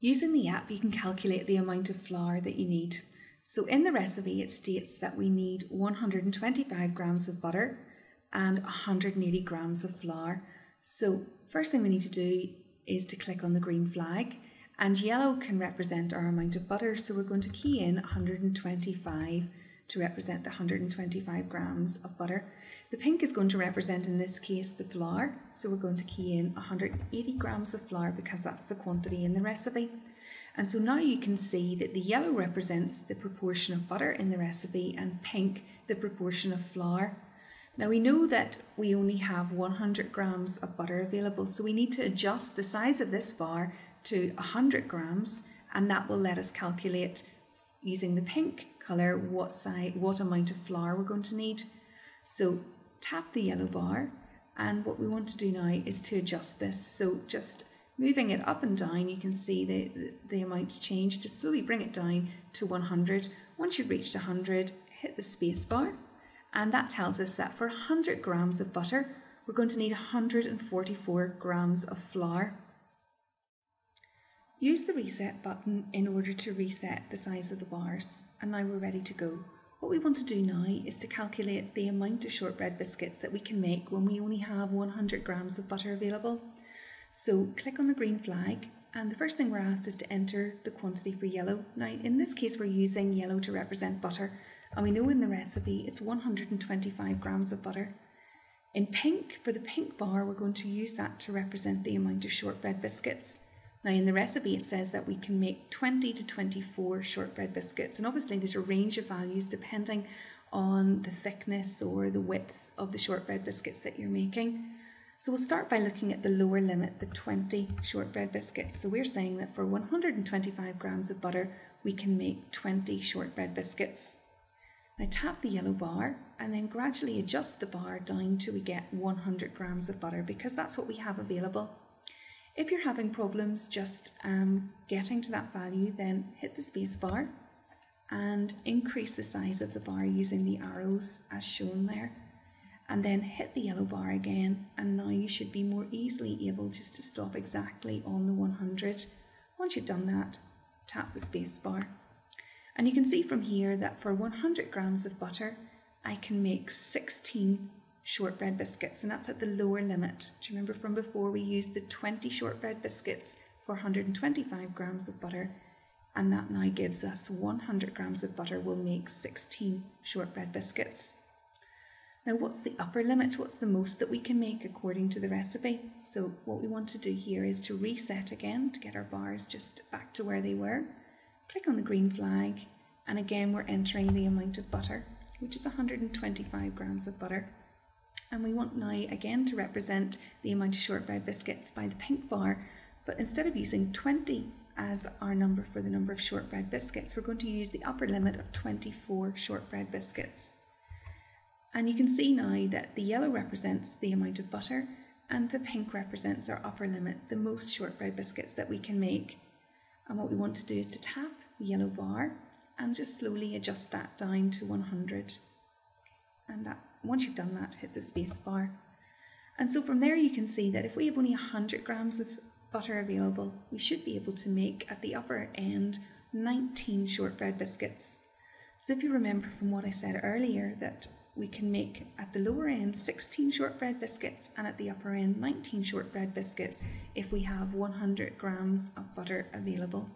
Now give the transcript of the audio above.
Using the app, you can calculate the amount of flour that you need. So in the recipe, it states that we need 125 grams of butter and 180 grams of flour. So first thing we need to do is to click on the green flag and yellow can represent our amount of butter. So we're going to key in 125 to represent the 125 grams of butter. The pink is going to represent in this case the flour, so we're going to key in 180 grams of flour because that's the quantity in the recipe. And so now you can see that the yellow represents the proportion of butter in the recipe and pink the proportion of flour. Now we know that we only have 100 grams of butter available, so we need to adjust the size of this bar to 100 grams and that will let us calculate using the pink colour what size, what amount of flour we're going to need. So tap the yellow bar and what we want to do now is to adjust this. So just moving it up and down you can see the, the, the amount change. Just slowly bring it down to 100. Once you've reached 100 hit the space bar and that tells us that for 100 grams of butter we're going to need 144 grams of flour. Use the reset button in order to reset the size of the bars and now we're ready to go. What we want to do now is to calculate the amount of shortbread biscuits that we can make when we only have 100 grams of butter available. So click on the green flag and the first thing we're asked is to enter the quantity for yellow. Now in this case we're using yellow to represent butter and we know in the recipe it's 125 grams of butter. In pink, for the pink bar, we're going to use that to represent the amount of shortbread biscuits. Now in the recipe it says that we can make 20 to 24 shortbread biscuits and obviously there's a range of values depending on the thickness or the width of the shortbread biscuits that you're making. So we'll start by looking at the lower limit, the 20 shortbread biscuits. So we're saying that for 125 grams of butter we can make 20 shortbread biscuits. Now tap the yellow bar and then gradually adjust the bar down till we get 100 grams of butter because that's what we have available. If you're having problems just um, getting to that value, then hit the space bar and increase the size of the bar using the arrows as shown there. And then hit the yellow bar again, and now you should be more easily able just to stop exactly on the 100. Once you've done that, tap the space bar. And you can see from here that for 100 grams of butter, I can make 16 shortbread biscuits, and that's at the lower limit. Do you remember from before we used the 20 shortbread biscuits for 125 grams of butter? And that now gives us 100 grams of butter will make 16 shortbread biscuits. Now, what's the upper limit? What's the most that we can make according to the recipe? So, what we want to do here is to reset again to get our bars just back to where they were. Click on the green flag, and again, we're entering the amount of butter, which is 125 grams of butter. And we want now again to represent the amount of shortbread biscuits by the pink bar, but instead of using 20 as our number for the number of shortbread biscuits, we're going to use the upper limit of 24 shortbread biscuits. And you can see now that the yellow represents the amount of butter and the pink represents our upper limit, the most shortbread biscuits that we can make. And what we want to do is to tap the yellow bar and just slowly adjust that down to 100. And that once you've done that, hit the space bar. And so from there you can see that if we have only 100 grams of butter available, we should be able to make at the upper end 19 shortbread biscuits. So if you remember from what I said earlier that we can make at the lower end 16 shortbread biscuits and at the upper end 19 shortbread biscuits if we have 100 grams of butter available.